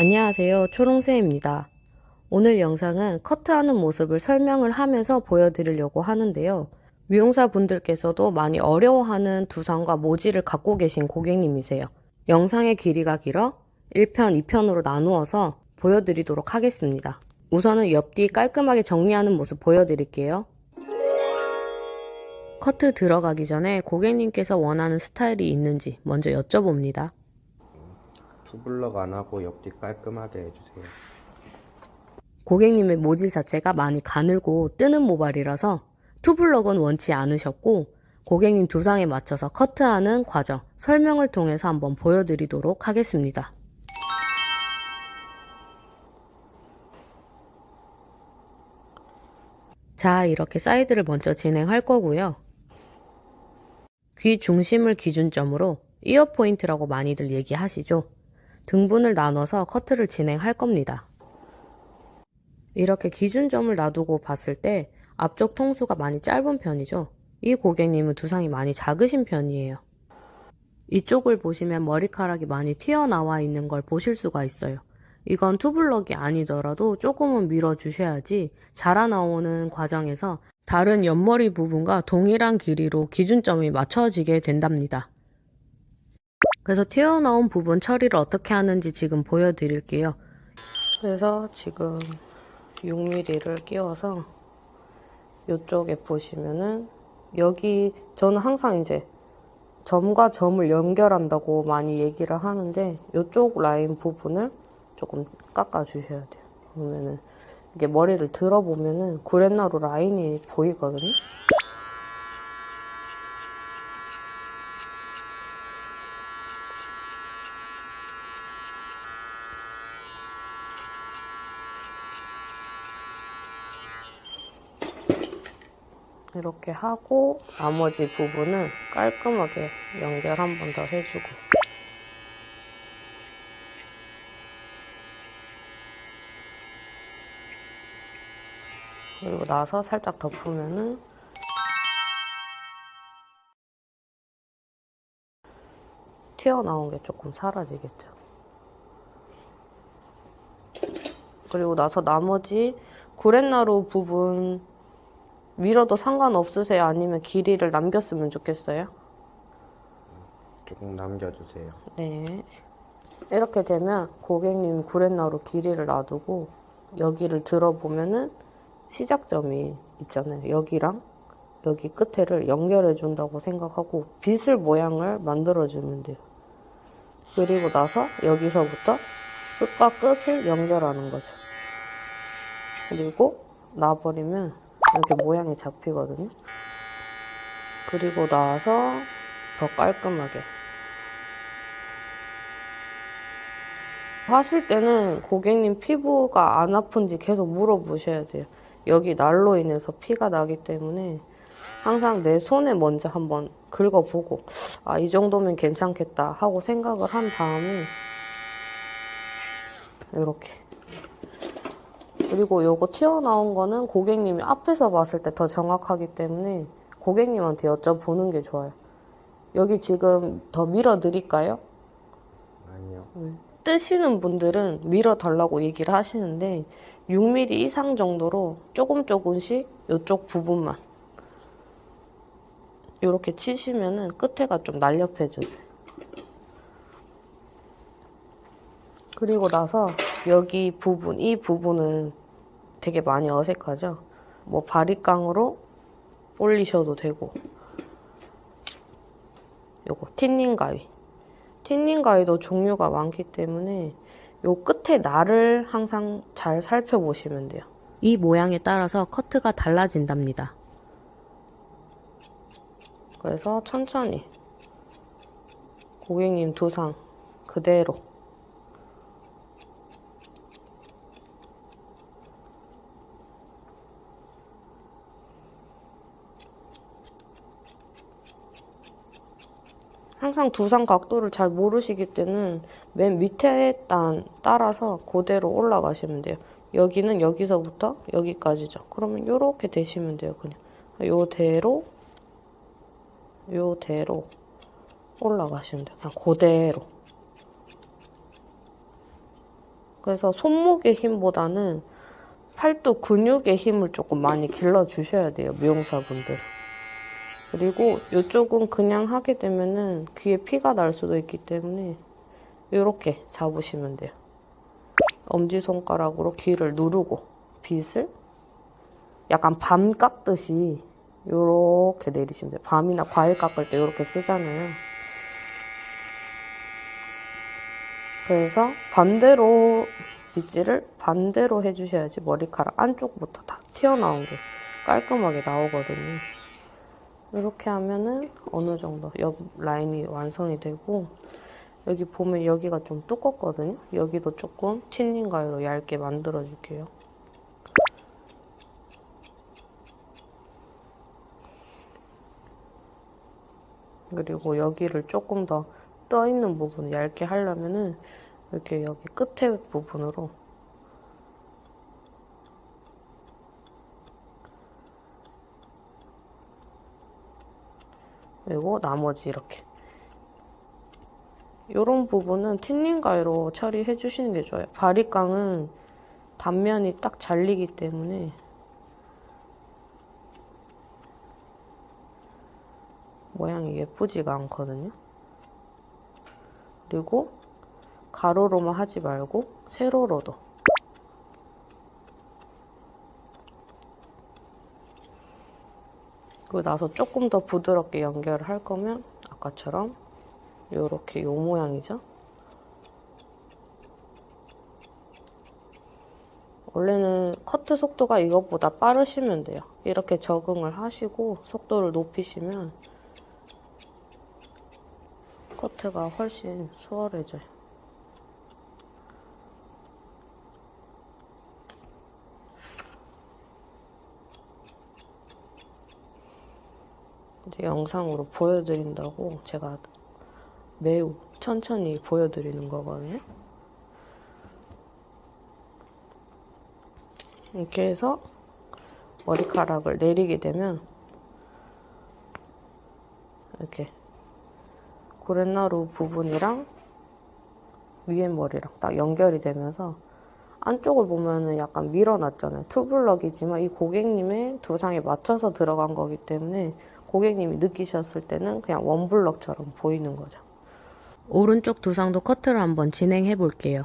안녕하세요. 초롱새입니다. 오늘 영상은 커트하는 모습을 설명을 하면서 보여드리려고 하는데요. 미용사 분들께서도 많이 어려워하는 두상과 모지를 갖고 계신 고객님이세요. 영상의 길이가 길어 1편, 2편으로 나누어서 보여드리도록 하겠습니다. 우선은 옆뒤 깔끔하게 정리하는 모습 보여드릴게요. 커트 들어가기 전에 고객님께서 원하는 스타일이 있는지 먼저 여쭤봅니다 투블럭 안 하고 옆뒤 깔끔하게 해주세요. 고객님의 모질 자체가 많이 가늘고 뜨는 모발이라서 투블럭은 원치 않으셨고 고객님 두상에 맞춰서 커트하는 과정 설명을 통해서 한번 보여드리도록 하겠습니다. 자 이렇게 사이드를 먼저 진행할 거고요. 귀 중심을 기준점으로 ear point라고 많이들 얘기하시죠. 등분을 나눠서 커트를 진행할 겁니다. 이렇게 기준점을 놔두고 봤을 때 앞쪽 통수가 많이 짧은 편이죠. 이 고객님은 두상이 많이 작으신 편이에요. 이쪽을 보시면 머리카락이 많이 튀어나와 있는 걸 보실 수가 있어요. 이건 투블럭이 아니더라도 조금은 밀어주셔야지 자라나오는 과정에서 다른 옆머리 부분과 동일한 길이로 기준점이 맞춰지게 된답니다. 그래서 튀어나온 부분 처리를 어떻게 하는지 지금 보여드릴게요. 그래서 지금 6mm를 끼워서 이쪽에 보시면은 여기 저는 항상 이제 점과 점을 연결한다고 많이 얘기를 하는데 이쪽 라인 부분을 조금 깎아 주셔야 돼요. 그러면은 이게 머리를 들어보면은 구렛나루 라인이 보이거든요. 이렇게 하고 나머지 부분은 깔끔하게 연결 한 번 더 해주고 그리고 나서 살짝 덮으면은 튀어나온 게 조금 사라지겠죠. 그리고 나서 나머지 구렛나루 부분 밀어도 상관없으세요? 아니면 길이를 남겼으면 좋겠어요? 조금 남겨주세요. 네. 이렇게 되면 고객님 구렛나루 길이를 놔두고 여기를 들어보면은 시작점이 있잖아요. 여기랑 여기 끝에를 연결해 준다고 생각하고 빗을 모양을 만들어 주면 돼요. 그리고 나서 여기서부터 끝과 끝을 연결하는 거죠. 그리고 놔버리면 이렇게 모양이 잡히거든요. 그리고 나서 더 깔끔하게 하실 때는 고객님 피부가 안 아픈지 계속 물어보셔야 돼요. 여기 날로 인해서 피가 나기 때문에 항상 내 손에 먼저 한번 긁어보고 아 이 정도면 괜찮겠다 하고 생각을 한 다음에 이렇게 그리고 요거 튀어나온 거는 고객님이 앞에서 봤을 때 더 정확하기 때문에 고객님한테 여쭤보는 게 좋아요. 여기 지금 더 밀어 드릴까요? 아니요. 뜨시는 분들은 밀어 달라고 얘기를 하시는데 6mm 이상 정도로 조금 조금씩 이쪽 부분만 이렇게 치시면은 끝에가 좀 날렵해져요. 그리고 나서 여기 부분, 이 부분은 되게 많이 어색하죠? 뭐 바리깡으로 올리셔도 되고. 요거 틴닝 가위. 틴닝 가위도 종류가 많기 때문에 요 끝에 날을 항상 잘 살펴보시면 돼요. 이 모양에 따라서 커트가 달라진답니다. 그래서 천천히. 고객님 두상 그대로 항상 두상 각도를 잘 모르시기 때는 맨 밑에 단 따라서 그대로 올라가시면 돼요. 여기는 여기서부터 여기까지죠. 그러면 이렇게 되시면 돼요. 그냥 요대로 요대로 올라가시면 돼요. 그냥 그대로 그래서 손목의 힘보다는 팔뚝 근육의 힘을 조금 많이 길러주셔야 돼요, 미용사분들. 그리고 이쪽은 그냥 하게 되면은 귀에 피가 날 수도 있기 때문에 이렇게 잡으시면 돼요. 엄지손가락으로 귀를 누르고 빗을 약간 밤 깎듯이 이렇게 내리시면 돼요. 밤이나 과일 깎을 때 이렇게 쓰잖아요. 그래서 반대로 빗질을 반대로 해주셔야지 머리카락 안쪽부터 다 튀어나온 게 깔끔하게 나오거든요. 이렇게 하면은 어느 정도 옆 라인이 완성이 되고 여기 보면 여기가 좀 두껍거든요. 여기도 조금 틴닝 가위로 얇게 만들어 줄게요. 그리고 여기를 조금 더 떠 있는 부분을 얇게 하려면은 이렇게 여기 끝에 부분으로 그리고 나머지 이렇게 이런 부분은 틴닝 가위로 처리해 주시는 게 좋아요. 바리깡은 단면이 딱 잘리기 때문에 모양이 예쁘지가 않거든요. 그리고 가로로만 하지 말고 세로로도 그리고 나서 조금 더 부드럽게 연결을 할 거면 아까처럼 요렇게 요 모양이죠. 원래는 커트 속도가 이것보다 빠르시면 돼요. 이렇게 적응을 하시고 속도를 높이시면 커트가 훨씬 수월해져요. 이제 영상으로 보여드린다고 제가 매우 천천히 보여드리는 거거든요. 이렇게 해서 머리카락을 내리게 되면 이렇게 고렛나루 부분이랑 위에 머리랑 딱 연결이 되면서 안쪽을 보면은 약간 밀어놨잖아요. 투블럭이지만 이 고객님의 두상에 맞춰서 들어간 거기 때문에 고객님이 느끼셨을 때는 그냥 원블럭처럼 보이는 거죠. 오른쪽 두상도 커트를 한번 진행해 볼게요.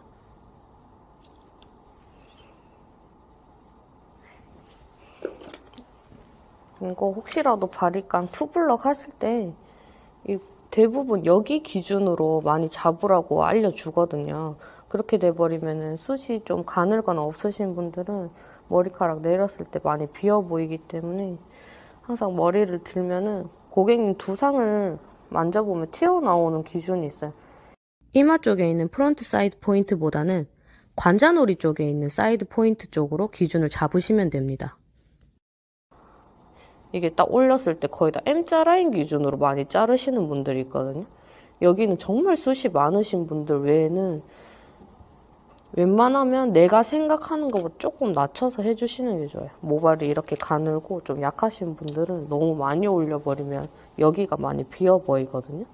이거 혹시라도 바리깡 투블럭 하실 때이 대부분 여기 기준으로 많이 잡으라고 알려주거든요. 그렇게 돼버리면은 숱이 좀 가늘거나 없으신 분들은 머리카락 내렸을 때 많이 비어 보이기 때문에 항상 머리를 들면은 고객님 두상을 만져보면 튀어나오는 기준이 있어요. 이마 쪽에 있는 front side point보다는 관자놀이 쪽에 있는 side point 쪽으로 기준을 잡으시면 됩니다. 이게 딱 올렸을 때 거의 다 M자 라인 기준으로 많이 자르시는 분들이 있거든요. 여기는 정말 숱이 많으신 분들 외에는 웬만하면 내가 생각하는 것보다 조금 낮춰서 해주시는 게 좋아요. 모발이 이렇게 가늘고 좀 약하신 분들은 너무 많이 올려버리면 여기가 많이 비어 보이거든요.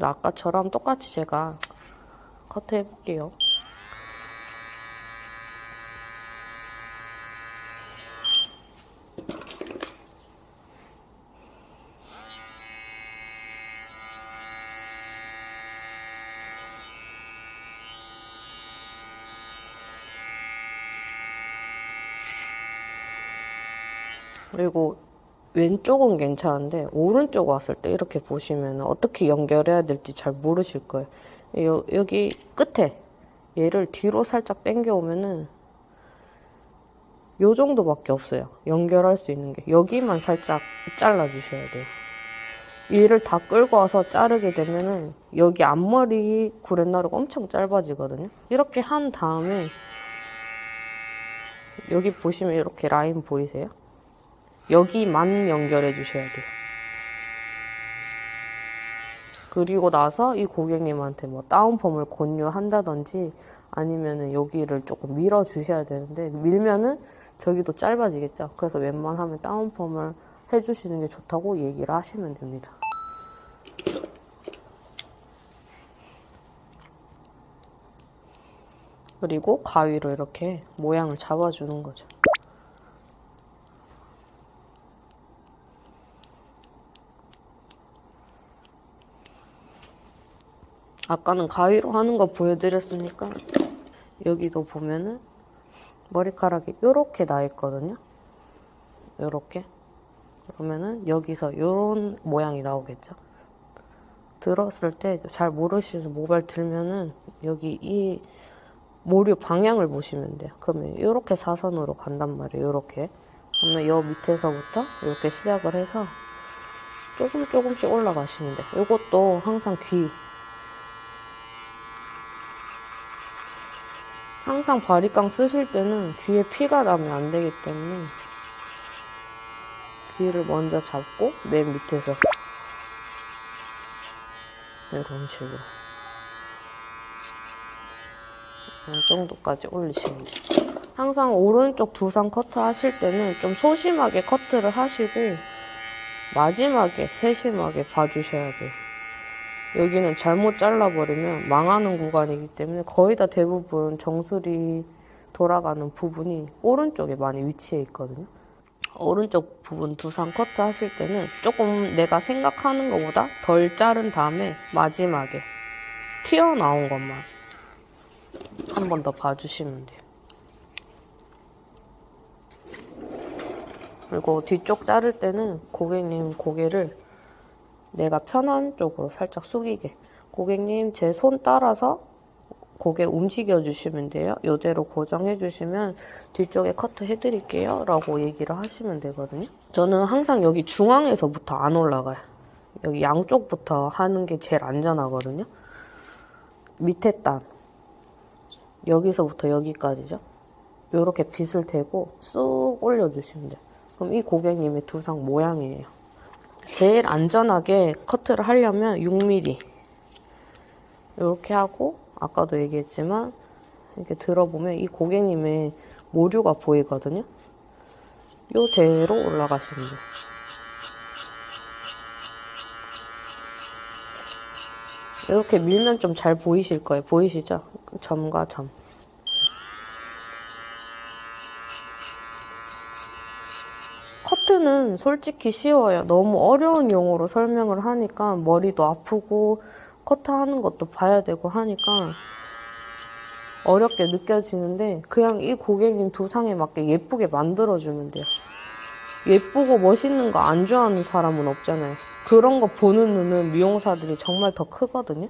아까처럼 똑같이 제가 커트 해볼게요. 그리고 왼쪽은 괜찮은데 오른쪽 왔을 때 이렇게 보시면 어떻게 연결해야 될지 잘 모르실 거예요. 요, 여기 끝에 얘를 뒤로 살짝 당겨 오면은 요 정도밖에 없어요. 연결할 수 있는 게 여기만 살짝 잘라 주셔야 돼요. 얘를 다 끌고 와서 자르게 되면은 여기 앞머리 구렛나루가 엄청 짧아지거든요. 이렇게 한 다음에 여기 보시면 이렇게 라인 보이세요? 여기만 연결해 주셔야 돼요. 그리고 나서 이 고객님한테 뭐 다운펌을 권유한다든지 아니면은 여기를 조금 밀어 주셔야 되는데 밀면은 저기도 짧아지겠죠. 그래서 웬만하면 다운펌을 해주시는 게 좋다고 얘기를 하시면 됩니다. 그리고 가위로 이렇게 모양을 잡아주는 거죠. 아까는 가위로 하는 거 보여드렸으니까 여기도 보면은 머리카락이 이렇게 나 있거든요. 이렇게 그러면은 여기서 이런 모양이 나오겠죠. 들었을 때 잘 모르시는 모발 들면은 여기 이 모류 방향을 보시면 돼요. 그러면 이렇게 사선으로 간단 말이에요. 이렇게 그러면 여 밑에서부터 이렇게 시작을 해서 조금 조금씩 올라가시면 돼요. 이것도 항상 귀 항상 바리깡 쓰실 때는 귀에 피가 나면 안 되기 때문에 귀를 먼저 잡고 맨 밑에서 이런 식으로 이 정도까지 올리시면 돼요. 항상 오른쪽 두상 커트 하실 때는 좀 소심하게 커트를 하시고 마지막에 세심하게 봐주셔야 돼요. 여기는 잘못 잘라버리면 망하는 구간이기 때문에 거의 다 대부분 정수리 돌아가는 부분이 오른쪽에 많이 위치해 있거든요. 오른쪽 부분 두상 커트 하실 때는 조금 내가 생각하는 것보다 덜 자른 다음에 마지막에 튀어나온 것만 한 번 더 봐주시면 돼요. 그리고 뒤쪽 자를 때는 고객님 고개를 내가 편한 쪽으로 살짝 숙이게 고객님 제 손 따라서 고개 움직여 주시면 돼요. 이대로 고정해 주시면 뒤쪽에 커트 해 드릴게요. 라고 얘기를 하시면 되거든요. 저는 항상 여기 중앙에서부터 안 올라가요. 여기 양쪽부터 하는 게 제일 안전하거든요. 밑에 단 여기서부터 여기까지죠. 이렇게 빗을 대고 쑥 올려주시면 돼요. 그럼 이 고객님의 두상 모양이에요. 제일 안전하게 커트를 하려면 6mm 이렇게 하고 아까도 얘기했지만 이렇게 들어보면 이 고객님의 모류가 보이거든요. 요대로 올라가시면 돼요. 이렇게 밀면 좀 잘 보이실 거예요. 보이시죠? 점과 점. 커트는 솔직히 쉬워요. 너무 어려운 용어로 설명을 하니까 머리도 아프고 커트하는 것도 봐야 되고 하니까 어렵게 느껴지는데 그냥 이 고객님 두상에 맞게 예쁘게 만들어주면 돼요. 예쁘고 멋있는 거 안 좋아하는 사람은 없잖아요. 그런 거 보는 눈은 미용사들이 정말 더 크거든요.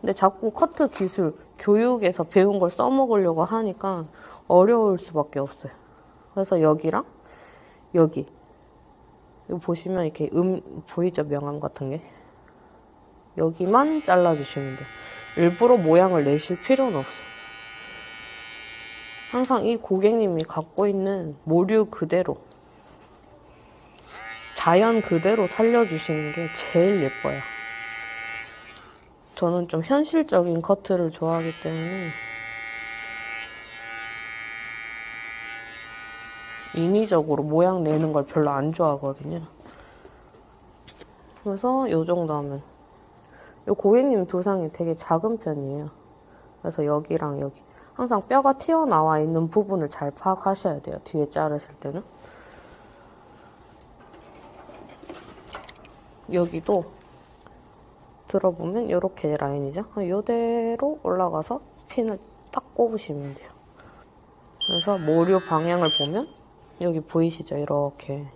근데 자꾸 커트 기술, 교육에서 배운 걸 써먹으려고 하니까 어려울 수밖에 없어요. 그래서 여기랑 여기 보시면 이렇게 음 보이죠 명암 같은 게 여기만 잘라주시면 돼요. 일부러 모양을 내실 필요는 없어요. 항상 이 고객님이 갖고 있는 모류 그대로 자연 그대로 살려주시는 게 제일 예뻐요. 저는 좀 현실적인 커트를 좋아하기 때문에 인위적으로 모양 내는 걸 별로 안 좋아하거든요. 그래서 요 정도 하면 요 고객님 두상이 되게 작은 편이에요. 그래서 여기랑 여기 항상 뼈가 튀어나와 있는 부분을 잘 파악하셔야 돼요. 뒤에 자르실 때는. 여기도 들어보면 이렇게 라인이죠. 이대로 올라가서 핀을 딱 꼽으시면 돼요. 그래서 모류 방향을 보면 여기 보이시죠? 이렇게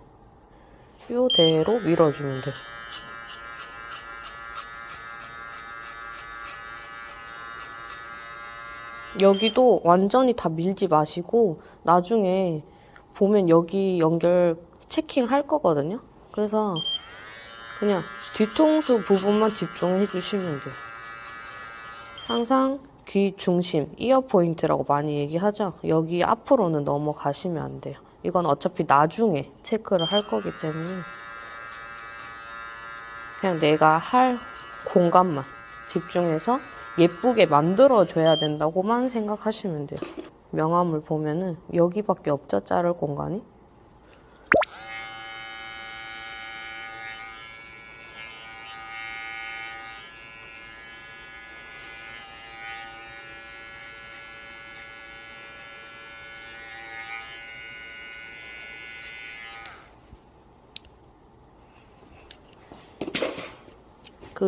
이대로 밀어주면 돼요. 여기도 완전히 다 밀지 마시고 나중에 보면 여기 연결 체킹 할 거거든요. 그래서 그냥 뒤통수 부분만 집중해 주시면 돼요. 항상 귀 중심, 이어 포인트라고 많이 얘기하죠. 여기 앞으로는 넘어가시면 안 돼요. 이건 어차피 나중에 체크를 할 거기 때문에 그냥 내가 할 공간만 집중해서 예쁘게 만들어줘야 된다고만 생각하시면 돼요. 명암을 보면은 여기밖에 없죠, 자를 공간이.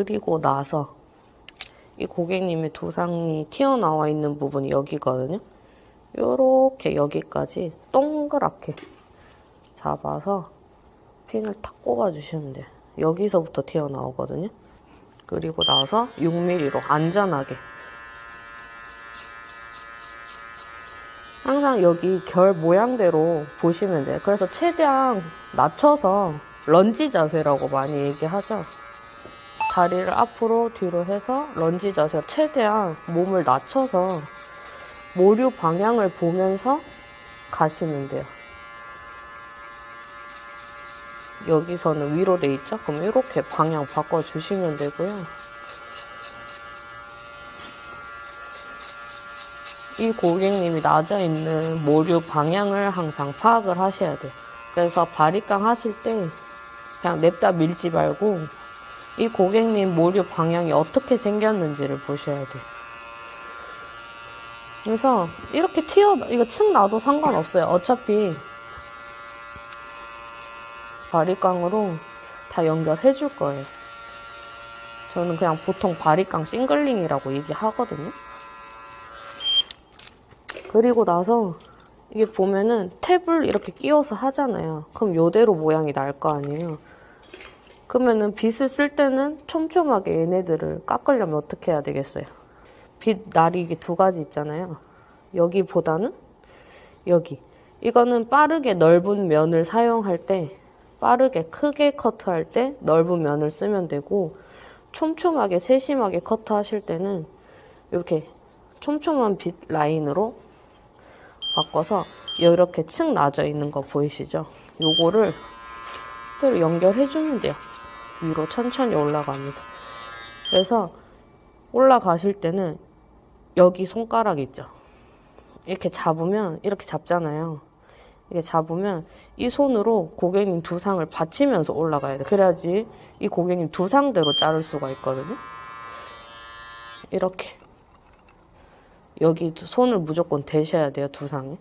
그리고 나서 이 고객님의 두상이 튀어나와 있는 부분이 여기거든요. 요렇게 여기까지 동그랗게 잡아서 핀을 탁 꼽아주시면 돼요. 여기서부터 튀어나오거든요. 그리고 나서 6mm로 안전하게 항상 여기 결 모양대로 보시면 돼요. 그래서 최대한 낮춰서 런지 자세라고 많이 얘기하죠. 다리를 앞으로 뒤로 해서 런지 자세 최대한 몸을 낮춰서 모류 방향을 보면서 가시면 돼요. 여기서는 위로 돼 있죠? 그럼 이렇게 방향 바꿔주시면 되고요. 이 고객님이 낮아 있는 모류 방향을 항상 파악을 하셔야 돼요. 그래서 바리깡 하실 때 그냥 냅다 밀지 말고 이 고객님 모류 방향이 어떻게 생겼는지를 보셔야 돼요. 그래서 이렇게 튀어 이거 층 놔도 상관없어요. 어차피 바리깡으로 다 연결해 줄 거예요. 저는 그냥 보통 바리깡 shingling이라고 얘기하거든요. 그리고 나서 이게 보면은 탭을 이렇게 끼워서 하잖아요. 그럼 요대로 모양이 날 거 아니에요. 그러면은 빗을 쓸 때는 촘촘하게 얘네들을 깎으려면 어떻게 해야 되겠어요? 빗 날이 이게 두 가지 있잖아요. 여기보다는 여기. 이거는 빠르게 넓은 면을 사용할 때 빠르게 크게 커트할 때 넓은 면을 쓰면 되고 촘촘하게 세심하게 커트하실 때는 이렇게 촘촘한 빗 라인으로 바꿔서 이렇게 층 낮아 있는 거 보이시죠? 요거를 또 연결해 주면 돼요. 위로 천천히 올라가면서. 그래서 올라가실 때는 여기 손가락 있죠? 이렇게 잡으면 이렇게 잡잖아요. 이렇게 잡으면 이 손으로 고객님 두상을 받치면서 올라가야 돼. 그래야지 이 고객님 두상대로 자를 수가 있거든요. 이렇게. 여기 두- 손을 무조건 대셔야 돼요, 두상에.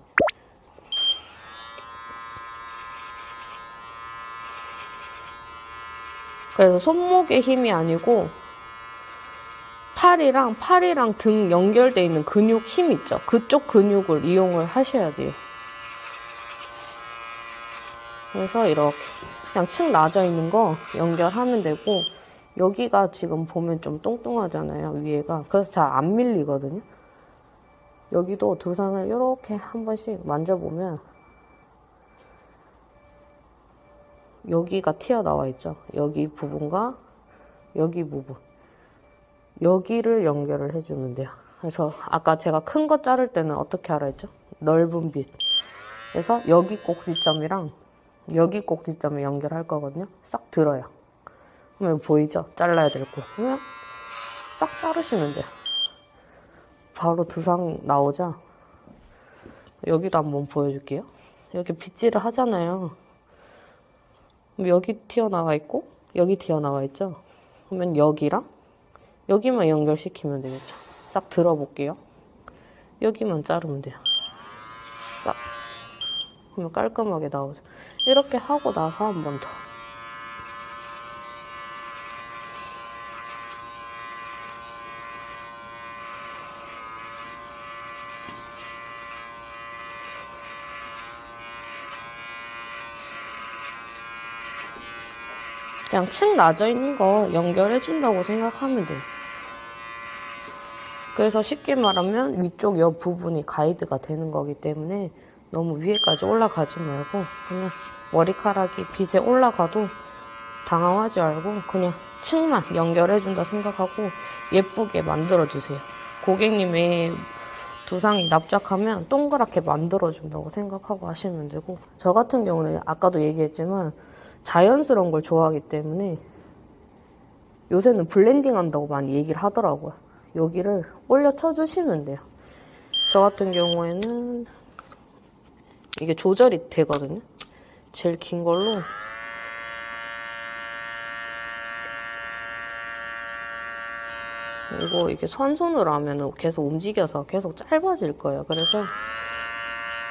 그래서 손목의 힘이 아니고 팔이랑 팔이랑 등 연결돼 있는 근육 힘 있죠. 그쪽 근육을 이용을 하셔야 돼요. 그래서 이렇게 그냥 층 낮아 있는 거 연결하면 되고 여기가 지금 보면 좀 뚱뚱하잖아요 위에가 그래서 잘 안 밀리거든요 여기도 두상을 이렇게 한 번씩 만져보면 여기가 튀어나와 있죠 여기 부분과 여기 부분 여기를 연결을 해주면 돼요 그래서 아까 제가 큰 거 자를 때는 어떻게 하라 했죠 넓은 빛 그래서 여기 꼭지점이랑 여기 꼭지점을 연결할 거거든요. 싹 들어요. 그러면 보이죠? 잘라야 될 거. 그냥 싹 자르시면 돼요. 바로 두상 나오죠? 여기도 한번 보여줄게요. 여기 빗질을 하잖아요. 그럼 여기 튀어나와 있고, 여기 튀어나와 있죠? 그러면 여기랑 여기만 연결시키면 되겠죠? 싹 들어볼게요. 여기만 자르면 돼요. 싹. 그러면 깔끔하게 나오죠. 이렇게 하고 나서 한 번 더. 그냥 층 낮아 있는 거 연결해 준다고 생각하면 돼요. 그래서 쉽게 말하면 위쪽 옆 부분이 가이드가 되는 거기 때문에 너무 위에까지 올라가지 말고 그냥 머리카락이 빗에 올라가도 당황하지 말고 그냥 층만 연결해준다 생각하고 예쁘게 만들어주세요. 고객님의 두상이 납작하면 동그랗게 만들어준다고 생각하고 하시면 되고 저 같은 경우는 아까도 얘기했지만 자연스러운 걸 좋아하기 때문에 요새는 블렌딩 한다고 많이 얘기를 하더라고요. 여기를 올려 쳐주시면 돼요. 저 같은 경우에는 이게 조절이 되거든요. 제일 긴 걸로 이거 이게 선손으로 하면 계속 움직여서 계속 짧아질 거예요. 그래서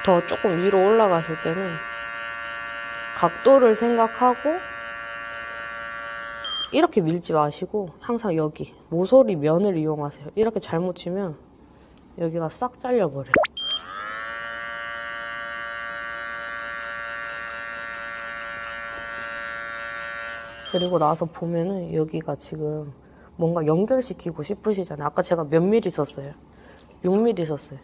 더 조금 위로 올라가실 때는 각도를 생각하고 이렇게 밀지 마시고 항상 여기 모서리 면을 이용하세요. 이렇게 잘못 치면 여기가 싹 잘려버려요. 그리고 나서 보면은 여기가 지금 뭔가 연결시키고 싶으시잖아요. 아까 제가 몇 미리 썼어요? 6미리 썼어요.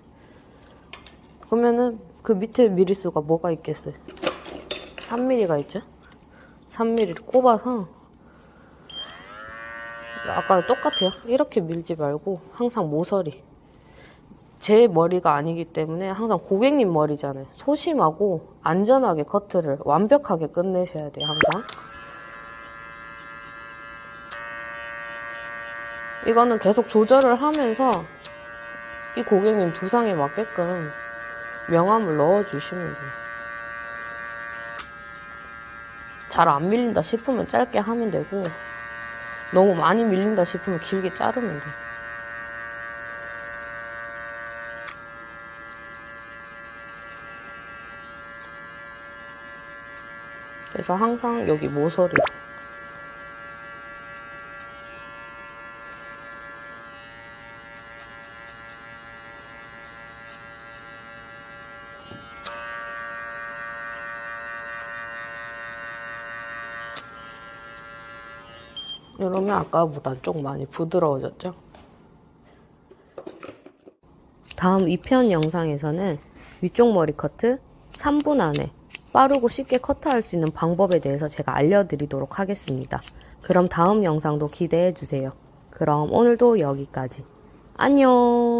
그러면은 그 밑에 미리수가 뭐가 있겠어요? 3mm가 있죠? 3mm를 꼽아서 아까 똑같아요. 이렇게 밀지 말고 항상 모서리. 제 머리가 아니기 때문에 항상 고객님 머리잖아요. 소심하고 안전하게 커트를 완벽하게 끝내셔야 돼요. 항상. 이거는 계속 조절을 하면서 이 고객님 두상에 맞게끔 명암을 넣어주시면 돼요. 잘 안 밀린다 싶으면 짧게 하면 되고 너무 많이 밀린다 싶으면 길게 자르면 돼요. 그래서 항상 여기 모서리 이러면 아까보다 좀 많이 부드러워졌죠? 다음 2편 영상에서는 위쪽 머리 커트 3분 안에 빠르고 쉽게 커트할 수 있는 방법에 대해서 제가 알려드리도록 하겠습니다. 그럼 다음 영상도 기대해 주세요. 그럼 오늘도 여기까지. 안녕!